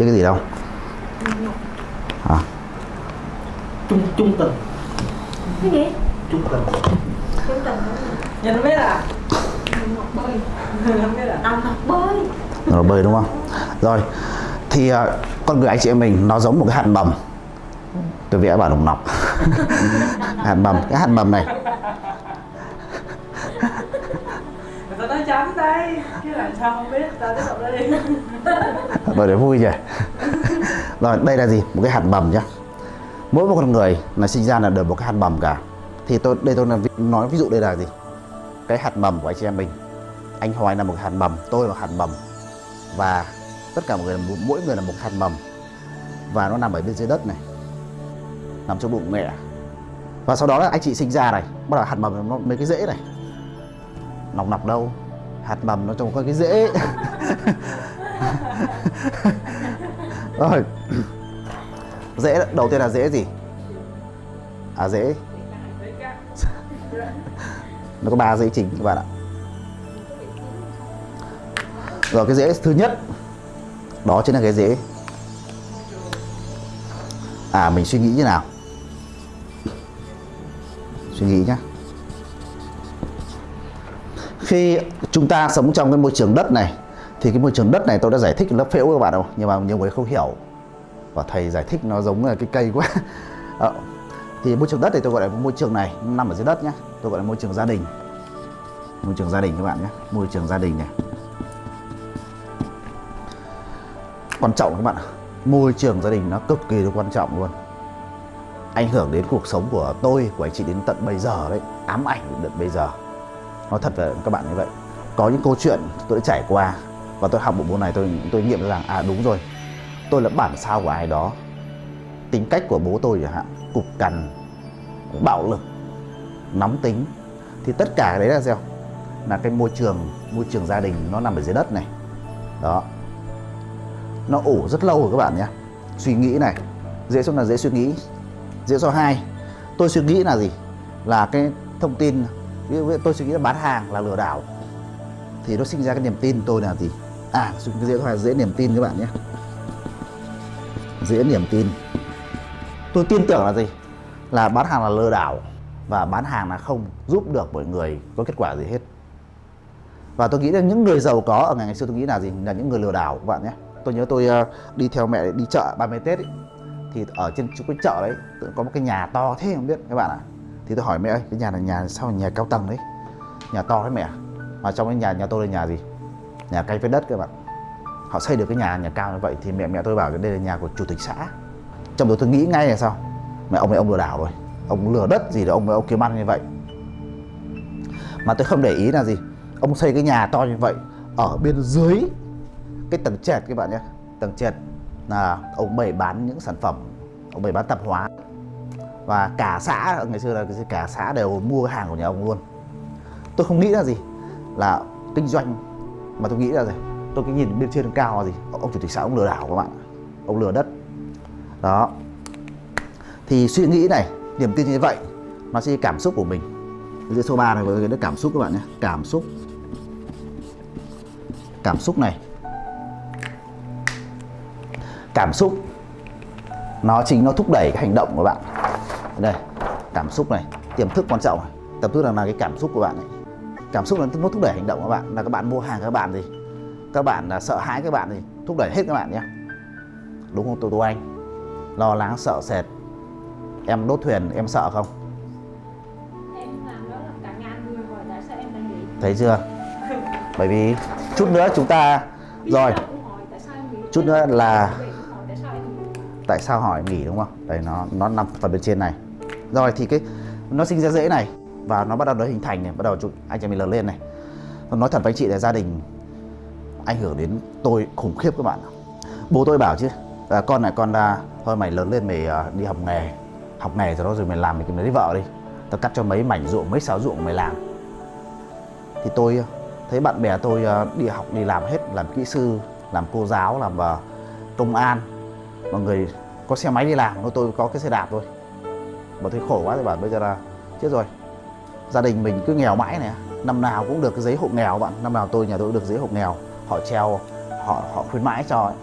biết cái gì đâu. À, trung trung tình. Cái gì? Trung tình. Trung tình Nhìn biết à? học bơi. À? đồng học bơi. Rồi bơi đúng không? Rồi thì à, con người anh chị em mình nó giống một cái hạt mầm. Tôi vẽ bản đồng nọc. Hạt mầm cái hạt mầm này. Người ta nói chấm đây Chứ làm sao không biết, ta tiếp tục đi rồi để vui nhỉ? Rồi đây là gì? Một cái hạt mầm nhá. Mỗi một con người là sinh ra là đều một cái hạt mầm cả. Thì tôi đây tôi là nói ví dụ đây là gì? Cái hạt mầm của anh chị em mình. Anh Hoài là một hạt mầm tôi là một hạt mầm và tất cả mọi người là một- mỗi người là một hạt mầm và nó nằm ở bên dưới đất này. Nằm trong bụng mẹ. Và sau đó là anh chị sinh ra này. Bắt đầu hạt mầm nó mấy cái rễ này. Nòng nọc đâu? Hạt mầm nó trông có cái rễ rồi. Dễ đầu tiên là dễ gì? À dễ. Nó có ba dễ chính các bạn ạ. Rồi, cái dễ thứ nhất, đó chính là cái dễ. À mình suy nghĩ như nào? Suy nghĩ nhá. Khi chúng ta sống trong cái môi trường đất này thì cái môi trường đất này tôi đã giải thích lớp phễu các bạn đâu nhưng mà nhiều người không hiểu. Và thầy giải thích nó giống là cái cây quá. À, thì môi trường đất thì tôi gọi là môi trường này. Nó nằm ở dưới đất nhé tôi gọi là môi trường gia đình. Môi trường gia đình các bạn nhé môi trường gia đình này. Quan trọng các bạn ạ. môi trường gia đình nó cực kỳ là quan trọng luôn. Ảnh hưởng đến cuộc sống của tôi của anh chị đến tận bây giờ đấy. Ám ảnh đến tận bây giờ. Nói thật với các bạn như vậy. Có những câu chuyện tôi đã trải qua và tôi học bộ môn này tôi tôi nghiệm ra rằng à đúng rồi. Tôi là bản sao của ai đó. Tính cách của bố tôi chẳng hạn, cục cằn, bạo lực, nóng tính. Thì tất cả đấy là sao? Là cái môi trường môi trường gia đình nó nằm ở dưới đất này. Đó. Nó ủ rất lâu rồi các bạn nhé. Suy nghĩ này. Dễ số là dễ suy nghĩ. Dễ số 2 tôi suy nghĩ là gì? Là cái thông tin ví dụ tôi suy nghĩ là bán hàng, là lừa đảo. Thì nó sinh ra cái niềm tin tôi là gì? À dùng cái dễ thoại dễ niềm tin các bạn nhé. Dễ niềm tin. Tôi tin tưởng là gì? Là bán hàng là lừa đảo và bán hàng là không giúp được mọi người có kết quả gì hết. Và tôi nghĩ là những người giàu có ở ngày ngày xưa tôi nghĩ là gì? Là những người lừa đảo các bạn nhé. Tôi nhớ tôi ờ, đi theo mẹ đi chợ 30 Tết ấy, thì ở trên chỗ cái chợ đấy tự có một cái nhà to thế không biết các bạn ạ. Thì tôi hỏi mẹ ơi cái nhà này nhà sao nhà cao tầng đấy nhà to đấy mẹ à? mà trong cái nhà nhà tôi là nhà gì? Nhà cây với đất các bạn họ xây được cái nhà nhà cao như vậy thì mẹ mẹ tôi bảo đây là nhà của chủ tịch xã. Trong đó tôi nghĩ ngay là sao? Mẹ ông này ông lừa đảo rồi. Ông lừa đất gì đó, ông ông kiếm ăn như vậy. Mà tôi không để ý là gì? Ông xây cái nhà to như vậy ở bên dưới cái tầng trệt các bạn nhé. Tầng trệt là ông bày bán những sản phẩm, ông bày bán tạp hóa. Và cả xã, ngày xưa là cả xã đều mua hàng của nhà ông luôn. Tôi không nghĩ là gì? Là kinh doanh mà tôi nghĩ là gì? Tôi cái nhìn bên trên cao là gì? Ông chủ tịch xã ông lừa đảo các bạn ông lừa đất. Đó. Thì suy nghĩ này niềm tin như vậy nó sẽ cảm xúc của mình. Dưới số 3 này với cái cảm xúc các bạn nhé. Cảm xúc. Cảm xúc này. Cảm xúc. Nó chính nó thúc đẩy cái hành động của bạn. Đây cảm xúc này. Tiềm thức quan trọng này. Tiềm thức là, là cái cảm xúc của bạn này cảm xúc là nó thúc đẩy hành động của bạn. Là các bạn mua hàng các bạn gì? Các bạn là sợ hãi các bạn gì? Thúc đẩy hết các bạn nhé. Đúng không tô tô anh? Lo lắng sợ sệt. Em đốt thuyền em sợ không? Thấy chưa? Bởi vì chút nữa chúng ta rồi. Chút nữa là tại sao hỏi nghỉ đúng không? Đây nó nó nằm phần bên trên này. Rồi thì cái nó sinh ra dễ này và nó bắt đầu nó hình thành này bắt đầu chúng, anh chàng mình lớn lên này. Nói thật với anh chị là gia đình ảnh hưởng đến tôi khủng khiếp các bạn bố tôi bảo chứ là con này con là thôi mày lớn lên mày ờ, đi học nghề. Học nghề rồi đó rồi mày làm mày kiếm lấy vợ đi. Tao cắt cho mấy mảnh ruộng mấy sáu ruộng mày làm. Thì tôi ờ, thấy bạn bè tôi đi học đi làm hết làm kỹ sư làm cô giáo làm à, công an. Mọi người có xe máy đi làm tôi có cái xe đạp thôi. Mà thấy khổ quá thì bảo bây giờ là chết rồi gia đình mình cứ nghèo mãi này. Năm nào cũng được cái giấy hộ nghèo bạn. Năm nào tôi, nhà tôi cũng được giấy hộ nghèo. Họ treo, họ họ khuyến mãi cho ấy.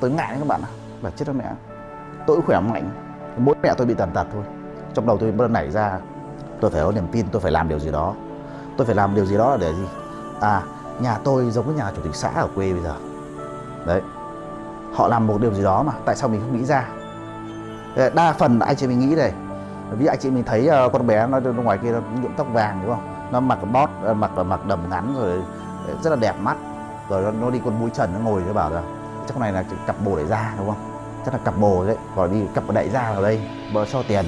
Tôi ngại đấy các bạn ạ. Và chết đó mẹ. Tôi cũng khỏe mạnh. Mỗi mẹ tôi bị tàn tật thôi. Trong đầu tôi bắt đầu nảy ra, tôi phải có niềm tin tôi phải làm điều gì đó. Tôi phải làm điều gì đó là để gì? À nhà tôi giống với nhà chủ tịch xã ở quê bây giờ. Đấy. Họ làm một điều gì đó mà tại sao mình không nghĩ ra? Ờ, đa phần anh chị mình nghĩ này vì anh chị mình thấy ờ, con bé nó, ngoài kia nó nhuộm tóc vàng đúng không? Nó mặc bót ờ, mặc mặc đầm ngắn rồi ờ, rất là đẹp mắt. Rồi nó, nó đi con mũi trần nó ngồi nó bảo là chắc này là cặp bồ đại gia đúng không? Chắc là cặp bồ đấy còn đi cặp đại gia ở đây bờ cho tiền.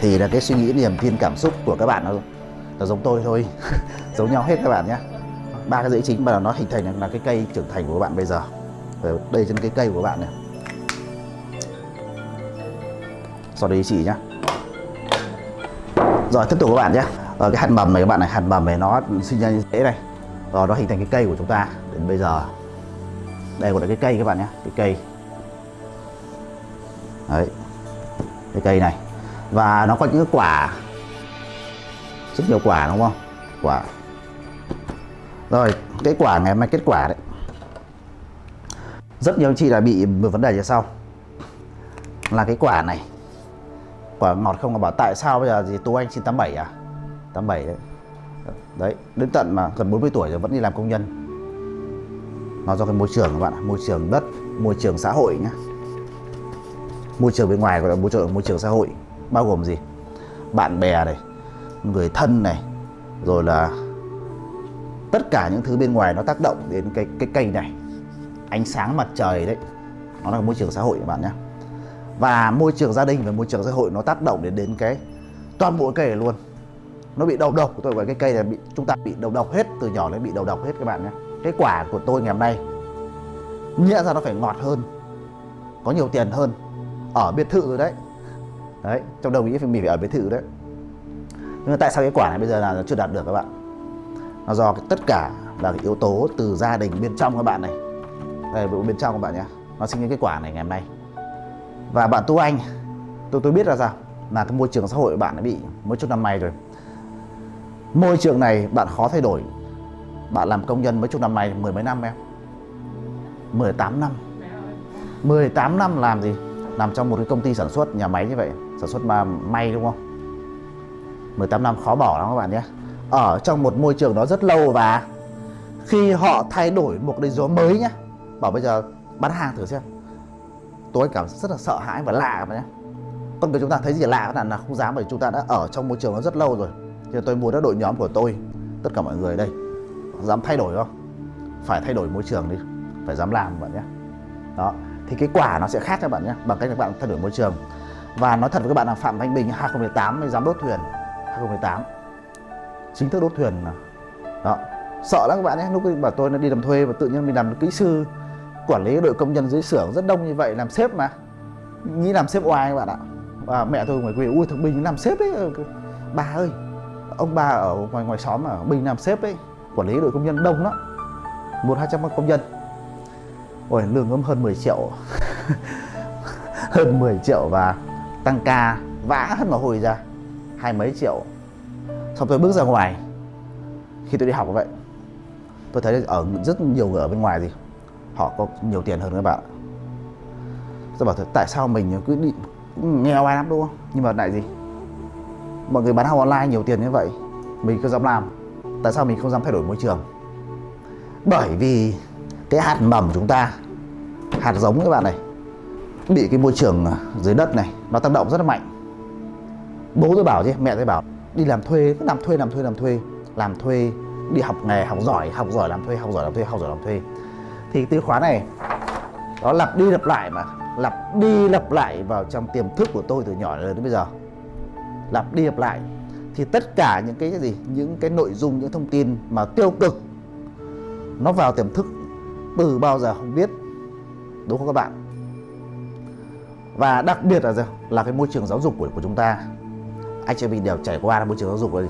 Thì là cái suy nghĩ niềm tin cảm xúc của các bạn nó, nó giống tôi thôi giống nhau hết các bạn nhé. Ba cái dãy chính mà nó hình thành là cái cây trưởng thành của các bạn bây giờ. Ở đây trên cái cây của bạn này. Sau đây chị nhá rồi, tiếp tục các bạn nhé. Ở cái hạt mầm này các bạn này, hạt mầm này nó sinh ra như thế này. Rồi, nó hình thành cái cây của chúng ta đến bây giờ. Đây gọi là cái cây các bạn nhé, cái cây. Đấy, cái cây này. Và nó có những cái quả, rất nhiều quả đúng không? Quả. Rồi, cái quả ngày mai kết quả đấy. Rất nhiều anh chị là bị một vấn đề như sau. Là cái quả này quả ngọt không là bảo tại sao bây giờ gì tú anh xin 87 à? 87 đấy. Đấy đến tận mà gần 40 tuổi rồi vẫn đi làm công nhân. Nó do cái môi trường các bạn ạ, môi trường đất môi trường xã hội nhá. Môi trường bên ngoài gọi là môi trường môi trường xã hội bao gồm gì? Bạn bè này người thân này rồi là tất cả những thứ bên ngoài nó tác động đến cái cái cây này. Ánh sáng mặt trời đấy nó là môi trường xã hội các bạn nhé và môi trường gia đình và môi trường xã hội nó tác động đến đến cái toàn bộ cây này luôn. Nó bị đầu. Độc tôi gọi cái cây này bị chúng ta bị đầu độc hết từ nhỏ đến bị đầu độc hết các bạn nhé. Cái quả của tôi ngày hôm nay nghĩa ra nó phải ngọt hơn có nhiều tiền hơn. Ở biệt thự rồi đấy. Đấy trong đầu nghĩ mình phải ở biệt thự đấy. Nhưng mà tại sao cái quả này bây giờ là nó chưa đạt được các bạn? Nó do cái, tất cả là cái yếu tố từ gia đình bên trong các bạn này. Đây bên trong các bạn nhé. Nó sinh ra cái quả này ngày hôm nay và bạn tu anh, tôi tôi biết là sao là cái môi trường xã hội của bạn đã bị mấy chục năm nay rồi. Môi trường này bạn khó thay đổi. Bạn làm công nhân mấy chục năm nay mười mấy năm em? 18 năm. 18 năm làm gì? Làm trong một cái công ty sản xuất nhà máy như vậy, sản xuất mà may đúng không? 18 năm khó bỏ lắm các bạn nhé. Ở trong một môi trường đó rất lâu và khi họ thay đổi một cái gió mới nhá bảo bây giờ bán hàng thử xem tôi cảm rất là sợ hãi và lạ các bạn nhé con người chúng ta thấy gì lạ là, là không dám bởi chúng ta đã ở trong môi trường nó rất lâu rồi. Thì tôi muốn đã đội nhóm của tôi tất cả mọi người đây dám thay đổi không? Phải thay đổi môi trường đi phải dám làm bạn nhé đó thì cái quả nó sẽ khác cho bạn nhé bằng cách các bạn thay đổi môi trường. Và nói thật với các bạn là Phạm Thanh Bình 2018 mới dám đốt thuyền 2018 chính thức đốt thuyền đó sợ lắm các bạn nhé lúc bảo tôi nó đi làm thuê và tự nhiên mình làm kỹ sư quản lý đội công nhân dưới xưởng rất đông như vậy, làm sếp mà. Nghĩ làm sếp oai các bạn ạ. Và mẹ tôi ngoài quê, ui, thằng Bình làm sếp ấy. Bà ơi, ông bà ở ngoài ngoài xóm ở Bình làm sếp ấy, quản lý đội công nhân đông lắm, một hai trăm công nhân. Ôi, lương gấm hơn 10 triệu. Hơn 10 triệu và tăng ca vã hết mồ hôi ra, hai mấy triệu. Xong tôi bước ra ngoài, khi tôi đi học vậy, tôi thấy ở rất nhiều người ở bên ngoài gì họ có nhiều tiền hơn các bạn. Tôi bảo thật tại sao mình cứ đi nghèo ai lắm, đúng không? Nhưng mà lại gì? Mọi người bán hàng online nhiều tiền như vậy, mình cứ dám làm. Tại sao mình không dám thay đổi môi trường? Bởi vì cái hạt mầm của chúng ta, hạt giống các bạn này, bị cái môi trường dưới đất này, nó tác động rất là mạnh. Bố tôi bảo chứ, mẹ tôi bảo, đi làm thuê, cứ làm thuê làm thuê làm thuê làm thuê, đi học nghề, học giỏi học giỏi, làm thuê, học giỏi, làm thuê, học giỏi, làm thuê thì từ khóa này, nó lặp đi lặp lại mà. Lặp đi lặp lại vào trong tiềm thức của tôi từ nhỏ đến bây giờ. Lặp đi lặp lại. Thì tất cả những cái gì, những cái nội dung, những thông tin mà tiêu cực, nó vào tiềm thức từ bao giờ không biết, đúng không các bạn? Và đặc biệt là gì? là cái môi trường giáo dục của của chúng ta. Anh chị mình đều trải qua môi trường giáo dục rồi,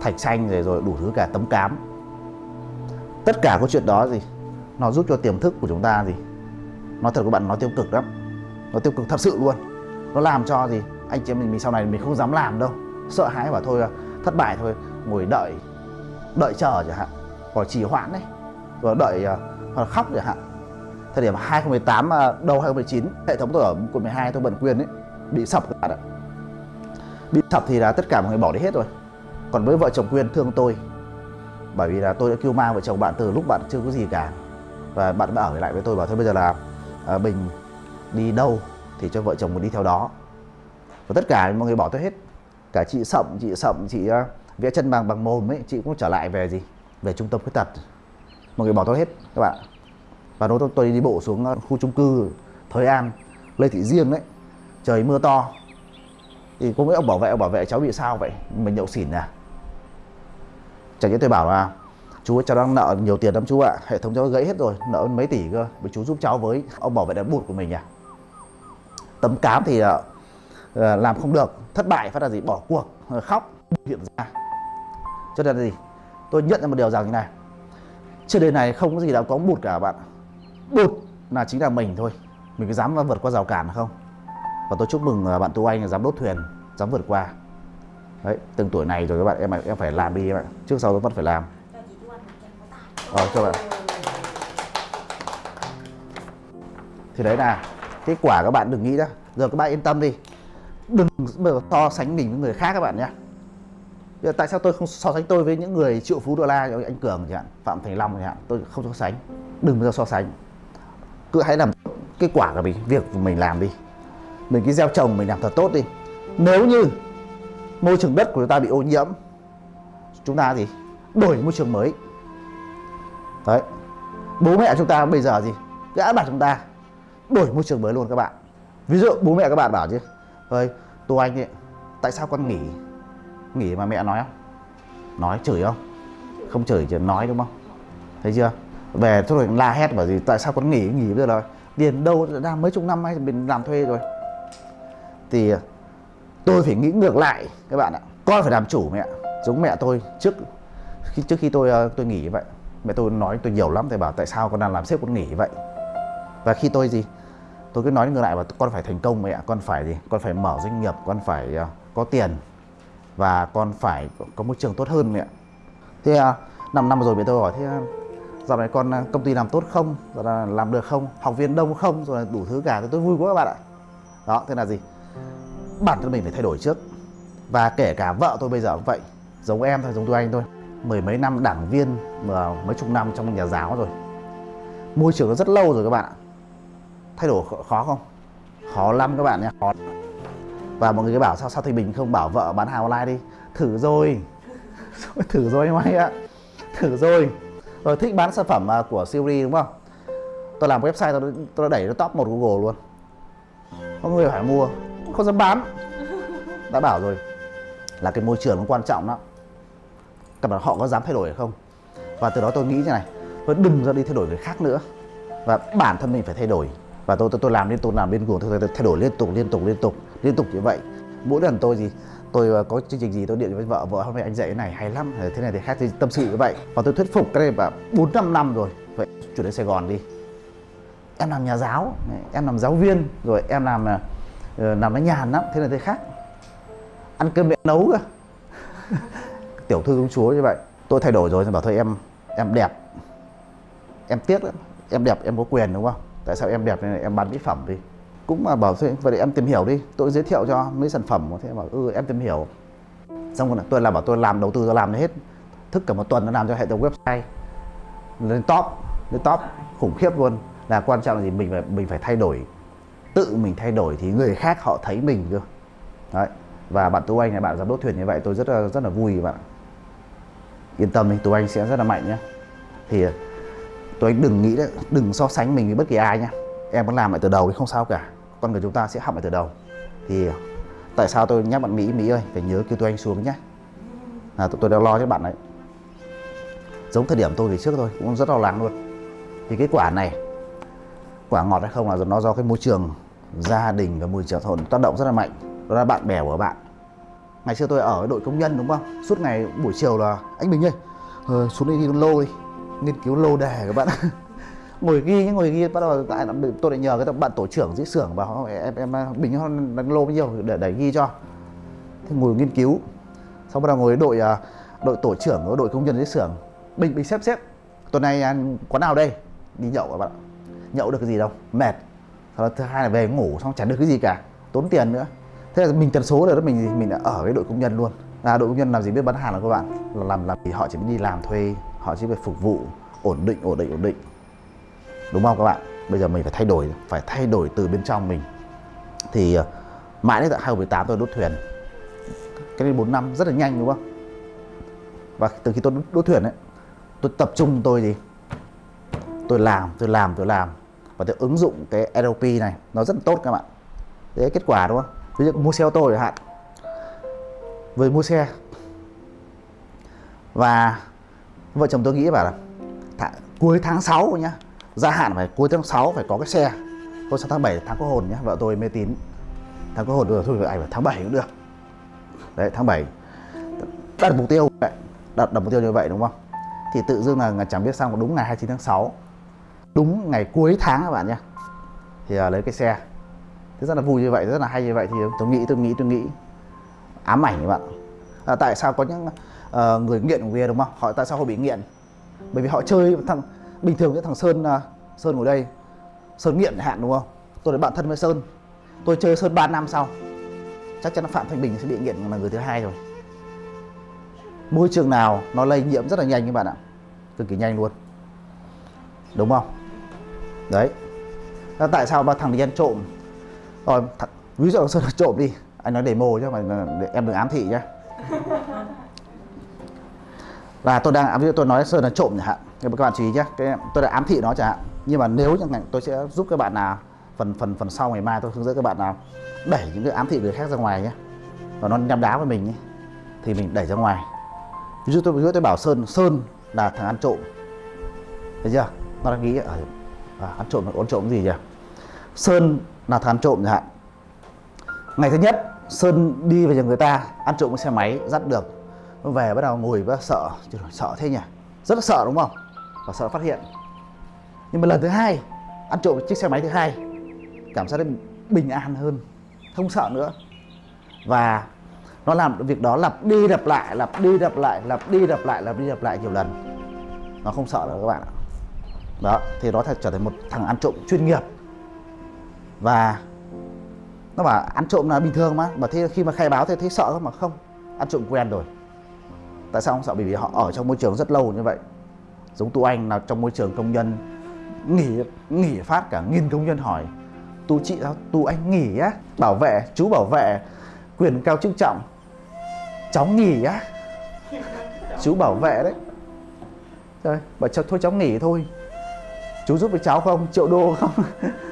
thạch xanh rồi rồi đủ thứ cả, tấm cám. Tất cả câu chuyện đó gì? Nó giúp cho tiềm thức của chúng ta gì? Nói thật các bạn nó tiêu cực lắm. Nó tiêu cực thật sự luôn. Nó làm cho gì? Anh chị em mình, mình sau này mình không dám làm đâu. Sợ hãi bảo thôi thất bại thôi. Ngồi đợi đợi chờ chẳng hạn. Hoặc trì hoãn đấy. Rồi đợi à, hoặc khóc chẳng hạn. Thời điểm 2018 à, đầu 2019 hệ thống tôi ở quận 12 tôi bận quyền ấy bị sập các bạn ạ bị sập thì là tất cả mọi người bỏ đi hết rồi. Còn với vợ chồng quyên thương tôi. Bởi vì là tôi đã kêu ma vợ chồng bạn từ lúc bạn chưa có gì cả và bạn đã ở lại với tôi bảo thôi bây giờ là à, bình đi đâu thì cho vợ chồng mình đi theo đó. Và tất cả mọi người bỏ tôi hết. Cả chị sậm chị sậm chị uh, vẽ chân bằng bằng mồm ấy chị cũng trở lại về gì? Về trung tâm khuyết tật. Mọi người bỏ tôi hết các bạn. Và lúc tôi, tôi đi bộ xuống ờ, khu chung cư Thới An Lê Thị Riêng đấy trời mưa to. Thì cũng mấy ông bảo vệ ông bảo vệ cháu bị sao vậy? Mình nhậu xỉn à? Chẳng nhẽ tôi bảo là chú ơi, cháu đang nợ nhiều tiền lắm chú ạ. Hệ thống cháu gãy hết rồi nợ mấy tỷ cơ. Với chú giúp cháu với ông bảo vệ đám bụt của mình à tấm cám thì uh, làm không được. Thất bại phát là gì? Bỏ cuộc ờ, khóc hiện ra. Cho nên là gì? Tôi nhận ra một điều rằng như này. Trên đời này không có gì là có bụt cả bạn bụt là chính là mình thôi. Mình có dám vượt qua rào cản không? Và tôi chúc mừng bạn tu anh là dám đốt thuyền dám vượt qua. Đấy từng tuổi này rồi các bạn em em phải làm đi em ạ. Trước sau tôi vẫn phải làm. Vâng, rồi các bạn thì đấy là kết quả các bạn đừng nghĩ đó giờ các bạn yên tâm đi đừng bao giờ so sánh mình với người khác các bạn nhé Giờ tại sao tôi không so sánh tôi với những người triệu phú đô la như anh Cường chẳng hạn, Phạm Thành Long chẳng hạn, tôi không so sánh. Đừng bao giờ so sánh. Cứ hãy làm kết quả của mình, việc của mình làm đi. Mình cái gieo trồng mình làm thật tốt đi. Nếu như môi trường đất của chúng ta bị ô nhiễm, chúng ta gì? Đổi môi trường mới. Đấy. Bố mẹ chúng ta bây giờ gì? Gã bảo chúng ta đổi môi trường mới luôn các bạn. Ví dụ bố mẹ các bạn bảo chứ, ơi, Tô Anh ấy, tại sao con nghỉ? Nghỉ mà mẹ nói không? Nói chửi không? Không chửi chỉ nói đúng không? Thấy chưa? Về thôi rồi la hét bảo gì tại sao con nghỉ nghỉ bây giờ rồi? Tiền đâu đang mấy chục năm hay mình làm thuê rồi. Thì à, tôi phải nghĩ ngược lại các bạn ạ. Con phải làm chủ mẹ. Giống mẹ tôi trước khi trước khi tôi à, tôi nghỉ vậy mẹ tôi nói tôi nhiều lắm thầy bảo tại sao con đang làm sếp con nghỉ vậy? Và khi tôi gì? Tôi cứ nói ngược lại và con phải thành công mẹ con phải gì? Con phải mở doanh nghiệp con phải uh, có tiền và con phải có môi trường tốt hơn mẹ thế uh, năm năm rồi mẹ tôi hỏi thế uh, dạo này con công ty làm tốt không? Rồi là làm được không? Học viên đông không? Rồi là đủ thứ cả. Thì tôi vui quá các bạn ạ. Đó thế là gì? Bản thân mình phải thay đổi trước. Và kể cả vợ tôi bây giờ cũng vậy giống em thôi giống tôi anh thôi mười mấy năm đảng viên mà mấy chục năm trong nhà giáo rồi. Môi trường nó rất lâu rồi các bạn ạ. Thay đổi khó, không? Khó lắm các bạn nhé khó. Và mọi người cứ bảo sao sao thì mình không bảo vợ bán hàng online đi? Thử rồi. Thử rồi em ấy ạ. Thử rồi. Rồi thích bán sản phẩm à, của Siri đúng không? Tôi làm website tôi, tôi đẩy nó top một Google luôn. Có người phải mua không dám bán. Đã bảo rồi là cái môi trường nó quan trọng lắm các bạn họ có dám thay đổi hay không? Và từ đó tôi nghĩ như này tôi đừng ra đi thay đổi người khác nữa. Và bản thân mình phải thay đổi. Và tôi tôi, tôi làm liên tục làm liên tục tôi thay đổi liên tục liên tục liên tục liên tục như vậy. Mỗi lần tôi gì tôi ờ, có chương trình gì tôi điện với vợ vợ hôm nay anh dạy cái này hay lắm thế này thì khác thì tâm sự như vậy. Và tôi thuyết phục cái này và bốn năm năm rồi. Vậy chuyển đến Sài Gòn đi. Em làm nhà giáo em làm giáo viên rồi em làm ờ, ờ, làm nó nhàn lắm thế này thế khác. Ăn cơm mẹ nấu cơ. tiểu thư công chúa như vậy, tôi thay đổi rồi thì bảo thôi, em em đẹp. Em tiếc lắm. Em đẹp, em có quyền đúng không? Tại sao em đẹp nên em bán mỹ phẩm đi? Cũng mà bảo thôi, vậy em tìm hiểu đi. Tôi giới thiệu cho mấy sản phẩm thế bảo ừ em tìm hiểu. Xong rồi tôi là bảo tôi làm đầu tư, tôi làm hết. Thức cả một tuần nó làm cho hệ thống website. Lên top lên top, khủng khiếp luôn. Là quan trọng là gì? Mình phải mình phải thay đổi. Tự mình thay đổi thì người khác họ thấy mình cơ. Đấy. Và bạn tú anh này, bạn giám đốc thuyền như vậy, tôi rất là rất là vui bạn yên tâm đi tụi anh sẽ rất là mạnh nhé thì ờ, tụi anh đừng nghĩ đấy đừng so sánh mình với bất kỳ ai nhé em vẫn làm lại từ đầu thì không sao cả. Con người chúng ta sẽ học lại từ đầu. Thì ờ, tại sao tôi nhắc bạn mỹ mỹ ơi, phải nhớ kêu tụi anh xuống nhé là tụi tôi đang lo cho bạn đấy. Giống thời điểm tôi thì trước thôi, cũng rất lo lắng luôn. Thì cái quả này, quả ngọt hay không là nó do cái môi trường gia đình và môi trường thôn tác động rất là mạnh. Đó là bạn bè của bạn ngày xưa tôi ở đội công nhân đúng không? Suốt ngày buổi chiều là anh bình ơi ờ, xuống đây đi con lô đi nghiên cứu lô đề các bạn ngồi ghi ngồi ghi bắt đầu tại tôi lại nhờ cái bạn tổ trưởng dưới xưởng vào em em bình hơn đánh lô bao nhiêu để đẩy ghi cho. Thì ngồi nghiên cứu xong bắt đầu ngồi đội à, đội tổ trưởng ở đội công nhân dưới xưởng. Bình bình xếp xếp tuần này quán nào đây? Đi nhậu các bạn nhậu được cái gì đâu mệt. Sau đó thứ hai là về ngủ xong chẳng được cái gì cả tốn tiền nữa thế là mình tần số rồi đó mình mình đã ở cái đội công nhân luôn. Là đội công nhân làm gì biết bán hàng là các bạn. Là làm làm thì họ chỉ biết đi làm thuê họ chỉ phải phục vụ ổn định ổn định ổn định. Đúng không các bạn? Bây giờ mình phải thay đổi phải thay đổi từ bên trong mình. Thì ờ, mãi đến tận 2018 tôi đốt thuyền. Cái đến 4 năm rất là nhanh đúng không? Và từ khi tôi đốt, thuyền ấy tôi tập trung tôi gì? Tôi làm tôi làm tôi làm. Và tôi ứng dụng cái LP này nó rất là tốt các bạn. Thế kết quả đúng không? Ví dụ mua xe ô tô chẳng hạn. Vừa mua xe. Và vợ chồng tôi nghĩ bảo là th cuối tháng 6 nhá gia hạn phải cuối tháng 6 phải có cái xe. Thôi sang tháng 7 tháng có hồn nhá. Vợ tôi mê tín. Tháng có hồn rồi thôi ảnh phải tháng 7 cũng được. Đấy tháng 7 đặt mục tiêu vậy. Đặt, đặt mục tiêu như vậy đúng không? Thì tự dưng là, chẳng biết sao đúng ngày 29 tháng 6 đúng ngày cuối tháng các bạn nhé thì à, lấy cái xe thế rất là vui như vậy rất là hay như vậy thì tôi nghĩ tôi nghĩ tôi nghĩ. Ám ảnh các bạn. À, tại sao có những uh, người nghiện bia đúng không? Họ tại sao họ bị nghiện? Bởi vì họ chơi thằng bình thường với thằng sơn uh, sơn ngồi đây sơn nghiện hạn đúng không? Tôi là bạn thân với sơn. Tôi chơi sơn 3 năm sau. Chắc chắn là phạm thanh bình sẽ bị nghiện là người thứ hai rồi. Môi trường nào nó lây nhiễm rất là nhanh các bạn ạ. Cực kỳ nhanh luôn. Đúng không? Đấy. Tại sao ba thằng đi ăn trộm rồi th- ví dụ sơn là trộm đi. Anh nói demo chứ mà để em đừng ám thị nhé là tôi đang ví dụ tôi nói sơn là trộm chẳng hạn các bạn chú ý nhé cái tôi đã ám thị nó chẳng hạn. Nhưng mà nếu như ngành tôi sẽ giúp các bạn nào phần phần phần sau ngày mai tôi hướng dẫn các bạn nào đẩy những cái ám thị người khác ra ngoài nhé và nó nhắm đá với mình nhé thì mình đẩy ra ngoài. Ví dụ tôi ví dụ tôi bảo sơn sơn là thằng ăn trộm. Thấy chưa? Nó đang nghĩ ở à, ăn trộm ăn trộm gì nhỉ? Sơn là thằng ăn trộm chẳng hạn. Ngày thứ nhất, sơn đi về nhà người ta, ăn trộm cái xe máy, dắt được. Nó về bắt đầu ngồi bắt đầu sợ sợ thế nhỉ? Rất là sợ, đúng không? Và sợ phát hiện. Nhưng mà lần thứ hai, ăn trộm chiếc xe máy thứ hai, cảm giác bình an hơn, không sợ nữa. Và nó làm việc đó lặp đi lặp lại, lặp đi lặp lại, lặp đi lặp lại, lặp đi lặp lại nhiều lần. Nó không sợ nữa các bạn ạ. Đó, thì nó trở thành một thằng ăn trộm chuyên nghiệp và nó bảo ăn trộm là bình thường mà. Mà thế khi mà khai báo thì thấy sợ không mà không. Ăn trộm quen rồi. Tại sao không sợ? Bởi vì họ ở trong môi trường rất lâu như vậy. Giống tu anh là trong môi trường công nhân, nghỉ nghỉ phát cả nghìn công nhân hỏi. Tu chị sao? Tu anh nghỉ á. Bảo vệ, chú bảo vệ. Quyền cao chức trọng. Cháu nghỉ á. Chú bảo vệ đấy. Rồi bảo cho thôi cháu nghỉ thôi. Chú giúp với cháu không? Triệu đô không?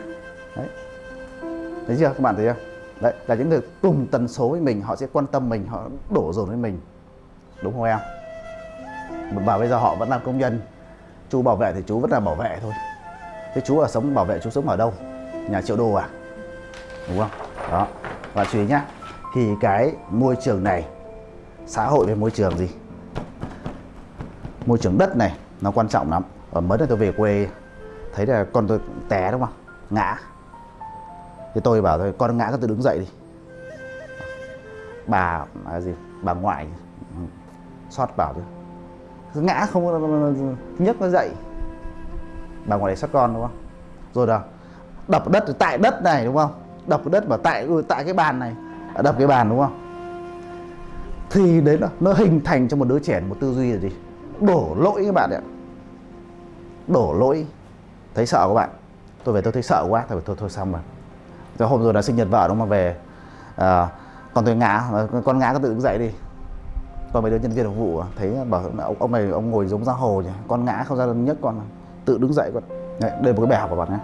thấy chưa? Các bạn thấy chưa đấy, là những người cùng tần số với mình, họ sẽ quan tâm mình, họ đổ dồn với mình. Đúng không em? Mà bây giờ họ vẫn làm công nhân, chú bảo vệ thì chú vẫn là bảo vệ thôi. Thế chú ở sống, bảo vệ chú sống ở đâu? Nhà triệu đô à? Đúng không? Đó. Và chú ý nhá, thì cái môi trường này, xã hội với môi trường gì? Môi trường đất này, nó quan trọng lắm. Ở mới đây tôi về quê, thấy là con tôi té đúng không? Ngã thì tôi bảo thôi con ngã con tự đứng dậy đi. Bà à, gì? Bà ngoại. Sót bảo chứ. Cứ ngã không nhấc nó dậy. Bà ngoại xót con đúng không? Rồi đó đập đất tại đất này đúng không? Đập đất vào tại ừ, tại cái bàn này. À, đập cái bàn đúng không? Thì đấy là nó hình thành cho một đứa trẻ một tư duy là gì? Đổ lỗi các bạn ạ. Đổ lỗi. Thấy sợ các bạn? Tôi về tôi thấy sợ quá thôi thôi thôi xong rồi rồi hôm rồi là sinh nhật vợ đúng không? Mà về à, còn tôi ngã con ngã con tự đứng dậy đi. Còn mấy đứa nhân viên phục vụ à, thấy bảo ông, ông này ông ngồi giống ra hồ nhỉ? Con ngã không ra nhất con tự đứng dậy con. Đấy, đây là một cái bài học của bạn nhé.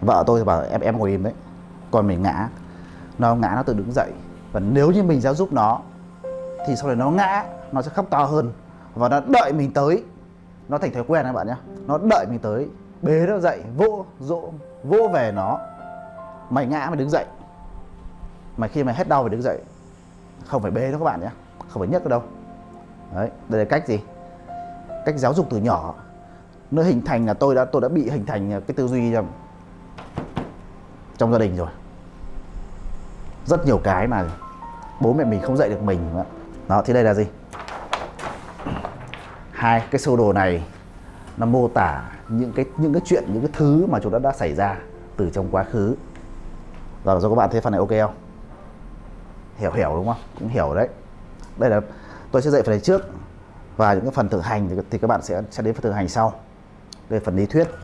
Vợ tôi thì bảo em em ngồi im đấy. Còn mình ngã nó ngã nó tự đứng dậy. Và nếu như mình giáo giúp nó thì sau này nó ngã nó sẽ khóc to hơn. Và nó đợi mình tới. Nó thành thói quen các bạn nhé. Nó đợi mình tới. Bế nó dậy vỗ dỗ vỗ về nó mày ngã mày đứng dậy. Mà khi mày hết đau mày đứng dậy. Không phải bê đâu các bạn nhé. Không phải nhấc đâu. Đấy đây là cách gì? Cách giáo dục từ nhỏ. Nó hình thành là tôi đã tôi đã bị hình thành cái tư duy trong, trong gia đình rồi. Rất nhiều cái mà bố mẹ mình không dạy được mình đó thì đây là gì? Hai cái sơ đồ này nó mô tả những cái những cái chuyện những cái thứ mà chúng ta đã xảy ra từ trong quá khứ. Vâng, rồi cho các bạn thấy phần này ok không? Hiểu hiểu đúng không? Cũng hiểu đấy. Đây là tôi sẽ dạy phần này trước. Và những cái phần thực hành thì, thì các bạn sẽ sẽ đến phần thực hành sau. Đây là phần lý thuyết.